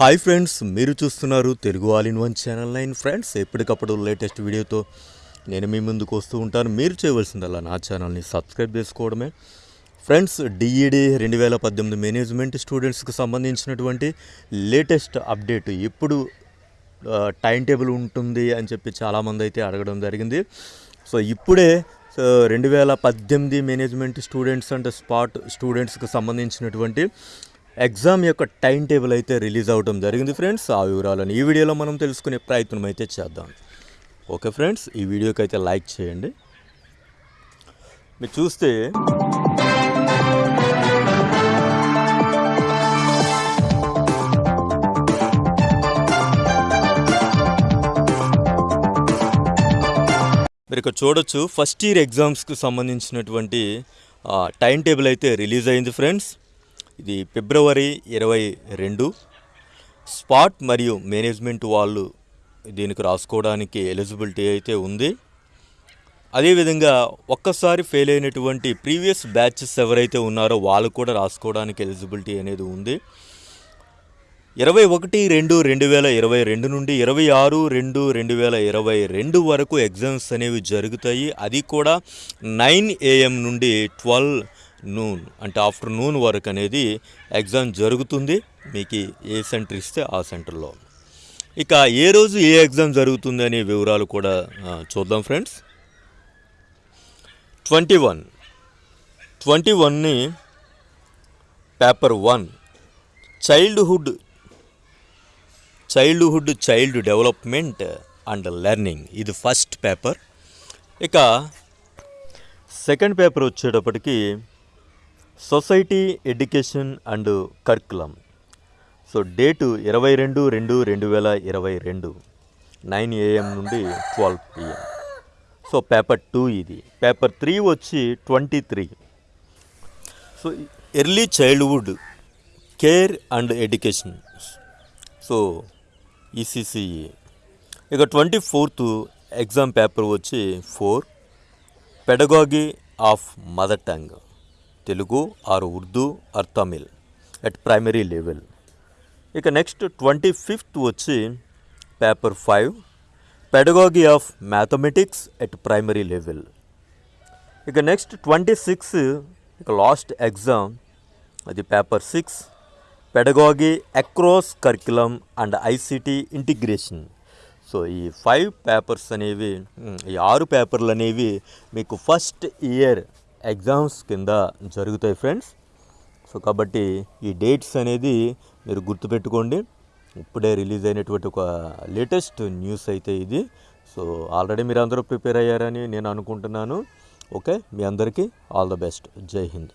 Hi friends మీరు చూస్తున్నారు Telugu all in one channel nine friends ఎప్పటికప్పుడు లేటెస్ట్ వీడియోతో నేను మీ ముందుకు వస్తూ ఉంటాను. మీరు చేయవలసిందల్లా నా ఛానల్ని సబ్స్క్రైబ్ చేసుకోవడమే. ఫ్రెండ్స్ డిఈడి రెండు వేల పద్దెనిమిది మేనేజ్మెంట్ స్టూడెంట్స్కి సంబంధించినటువంటి లేటెస్ట్ అప్డేట్ ఎప్పుడు టైం టేబుల్ ఉంటుంది అని చెప్పి చాలామంది అయితే అడగడం జరిగింది. సో ఇప్పుడే రెండు వేల పద్దెనిమిది మేనేజ్మెంట్ స్టూడెంట్స్ అండ్ స్పాట్ స్టూడెంట్స్కి సంబంధించినటువంటి ఎగ్జామ్ యొక్క టైం టేబుల్ అయితే రిలీజ్ అవ్వడం జరిగింది ఫ్రెండ్స్. ఆ వివరాలను ఈ వీడియోలో మనం తెలుసుకునే ప్రయత్నం అయితే చేద్దాం. ఓకే ఫ్రెండ్స్ ఈ వీడియోకి అయితే లైక్ చేయండి. మీరు చూస్తే మీరు ఇక్కడ చూడొచ్చు ఫస్ట్ ఇయర్ ఎగ్జామ్స్కి సంబంధించినటువంటి టైం టేబుల్ అయితే రిలీజ్ అయింది ఫ్రెండ్స్. ఇది ఫిబ్రవరి ఇరవై రెండు. స్పాట్ మరియు మేనేజ్మెంట్ వాళ్ళు దీనికి రాసుకోవడానికి ఎలిజిబిలిటీ అయితే ఉంది. అదేవిధంగా ఒక్కసారి ఫెయిల్ అయినటువంటి ప్రీవియస్ బ్యాచెస్ ఎవరైతే ఉన్నారో వాళ్ళు కూడా రాసుకోవడానికి ఎలిజిబిలిటీ అనేది ఉంది. ఇరవై ఒకటి రెండు రెండు వేల ఇరవై రెండు నుండి ఇరవై ఆరు రెండు రెండు వేల ఇరవై రెండు వరకు ఎగ్జామ్స్ అనేవి జరుగుతాయి. అది కూడా నైన్ ఏఎం నుండి ట్వెల్వ్ నూన్ అంటే ఆఫ్టర్ నూన్ వరకు అనేది ఎగ్జామ్ జరుగుతుంది. మీకు ఏ సెంటర్ ఇస్తే ఆ సెంటర్లో ఇక ఏ రోజు ఏ ఎగ్జామ్ జరుగుతుంది అనే వివరాలు కూడా చూద్దాం ఫ్రెండ్స్ ట్వంటీ వన్ ట్వంటీ వన్ని paper one childhood childhood child development and learning ఇది ఫస్ట్ పేపర్ ఇక సెకండ్ పేపర్ వచ్చేటప్పటికి society education and curriculum. So date ఇరవై రెండు రెండు రెండు వేల ఇరవై రెండు. నైన్ ఏఎం నుండి twelve PM. So paper two ఇది. పేపర్ త్రీ వచ్చి twenty three. So early childhood care and education. So ECCE ఇక ట్వంటీ ఫోర్త్ ఎగ్జామ్ పేపర్ వచ్చి four. Pedagogy of mother tongue. Telugu or Urdu or Tamil at primary level ఇక next twenty fifth వచ్చి paper five pedagogy of mathematics at primary level ఇక next twenty six ఇక last exam అది paper six pedagogy across curriculum and ICT integration so ఈ five papers అనేవి ఈ ఆరు పేపర్లు అనేవి మీకు ఫస్ట్ ఇయర్ ఎగ్జామ్స్ కింద జరుగుతాయి ఫ్రెండ్స్. సో కాబట్టి ఈ డేట్స్ అనేది మీరు గుర్తుపెట్టుకోండి. ఇప్పుడే రిలీజ్ అయినటువంటి ఒక లేటెస్ట్ న్యూస్ అయితే ఇది. సో ఆల్రెడీ మీరు అందరూ ప్రిపేర్ అయ్యారని నేను అనుకుంటున్నాను. ఓకే మీ అందరికీ ఆల్ ద బెస్ట్. జై హింద్.